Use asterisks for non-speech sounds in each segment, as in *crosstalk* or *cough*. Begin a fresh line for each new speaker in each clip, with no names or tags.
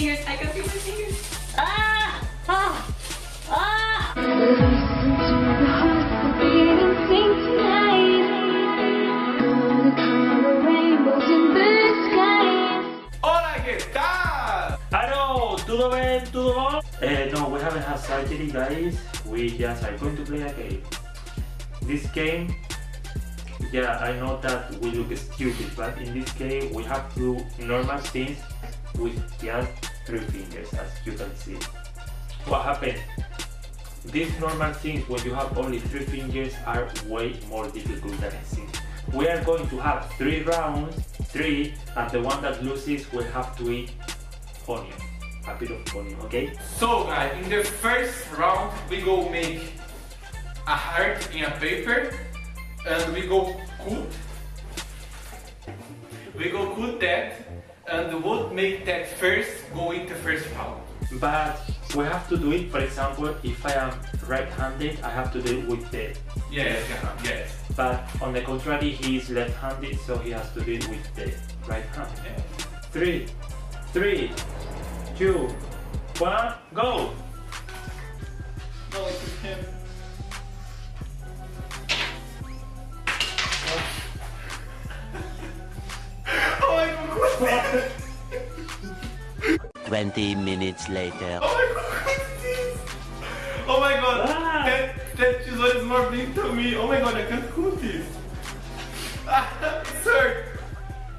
fingers. I can feel my fingers. Ah! Ah! Ah!
Hola, ¿qué tal?
Hello, tudo bem, tudo bom? Uh, no, we haven't had surgery, guys. We just are going to play a game. This game, yeah, I know that we look stupid, but in this game we have to do normal things with just three fingers, as you can see. What happened? These normal things when you have only three fingers are way more difficult than it seems. We are going to have three rounds, three, and the one that loses will have to eat onion, a bit of onion, okay?
So guys, in the first round we go make a heart in a paper and we go cut. We go cut that and what make that first go in the first round.
But we have to do it, for example, if I am right-handed, I have to do it with the
Yes, yeah, yes.
But on the contrary, he is left-handed, so he has to do it with the right hand.
yes.
Three, three, two, one, go!
No, it's him.
20 minutes later.
Oh my god, *laughs* what's this? Oh my god,
Ah.
that, that tesoura is more big to me. Oh my god, I can't cut this. Ah, *laughs* it's.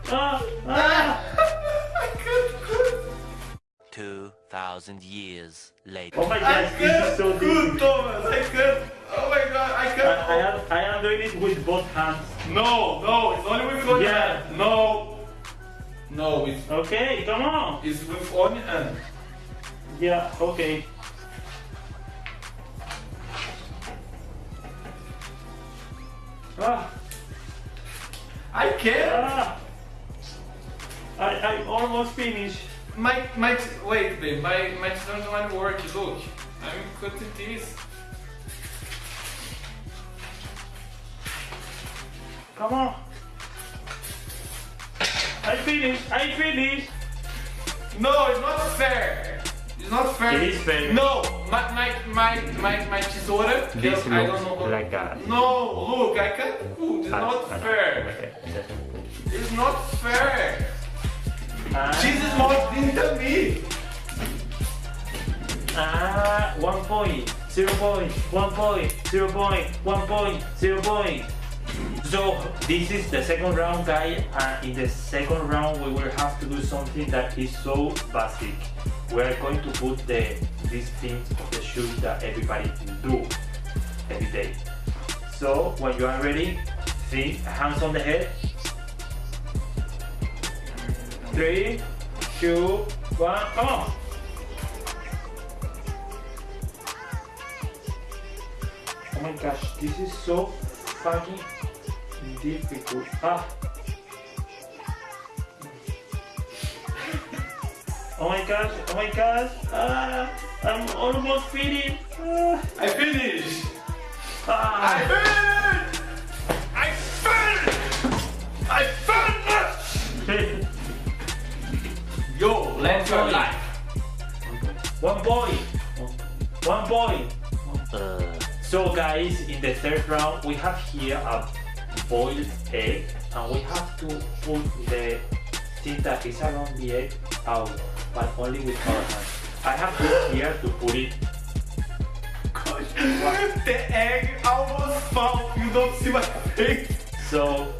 Ah, ah. *laughs*
I can't cut.
2,000 years later.
Oh my
I
this
can't
is so
cut,
difficult.
Thomas. I can't. Oh my god, I
I,
can't.
I, am, I am doing it with both hands.
No, no, it's only with one
Yeah.
hand. No. No, it's,
Okay, come on.
it's with hand.
Yeah, okay. Ah,
I can't.
ah. I, I'm almost finished.
My, my, wait, babe, my, my don't work. Look, I'm cutting this.
Come on. I finished. I finished.
No, it's not fair. It's not fair.
It is fair.
No, my my my my, my tesoura.
This
I don't know.
like that.
No, look, I can't put. It's
Ah,
not
ah,
fair.
okay.
It's not fair.
Ah,
is more than me.
ah, one point, zero point, one point, zero point, one point, zero point. So this is the second round, guys. And in the second round, we will have to do something that is so basic. We are going to put the these things of the shoes that everybody do every day. So when you are ready, think hands on the head. Three, two, one, come on. Oh my gosh, this is so fucking difficult. Ah. Oh my gosh, oh my gosh. Ah, I'm almost finished. Ah,
I finished. I
ah.
finished. I finished. I finished. Yo, let's go live.
One boy. One boy.
Uh,
So guys, in the third round, we have here a boiled egg and we have to put the thing that is around the egg out, but only with our hands. I have this here to put it.
the egg almost fell. You don't see my face.
So,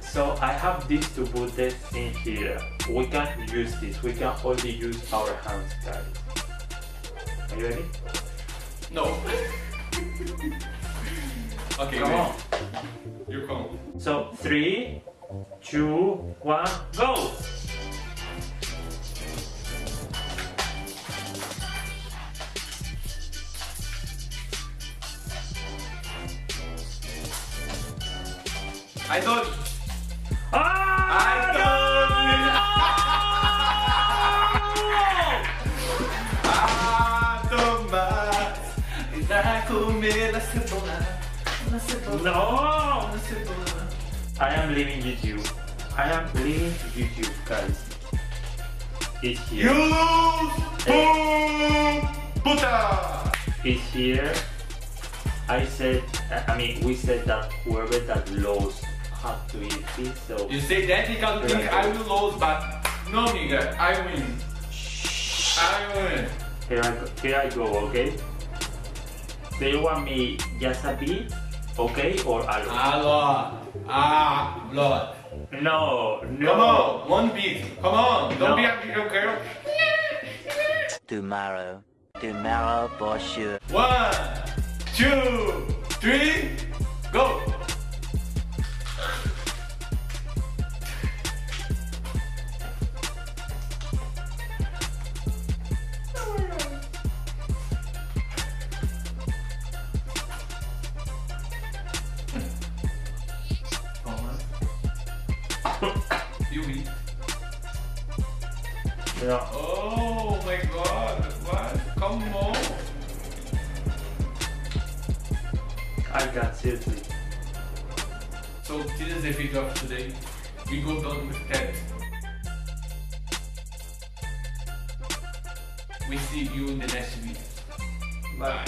so I have this to put this in here. We can use this. We can only use our hands, guys. Are you ready?
No. *laughs* okay,
Come on.
You come.
So three, two, one, go!
I don't. *laughs*
Ah!
Ah, Tomás. Comer la cebola.
No! I am leaving YouTube. I am leaving YouTube, guys. It's
You
here.
lose! Boom! Puta!
It's here. I said, I mean, we said that whoever that lost had to eat this, so
You say that because you think I will lose, but no, nigga, I win. I win.
here I go, here I go, okay? Do you want me just a bit, okay, or a lot?
Allah. Ah, blood.
No, no.
Come on, one beat. Come on, don't
No.
be a little girl.
Tomorrow. Tomorrow for sure.
One, two, three, go. You eat.
No.
Oh my god, what? Come on.
I got seriously.
So this is the video of today. We go down with that. We see you in the next video. Bye.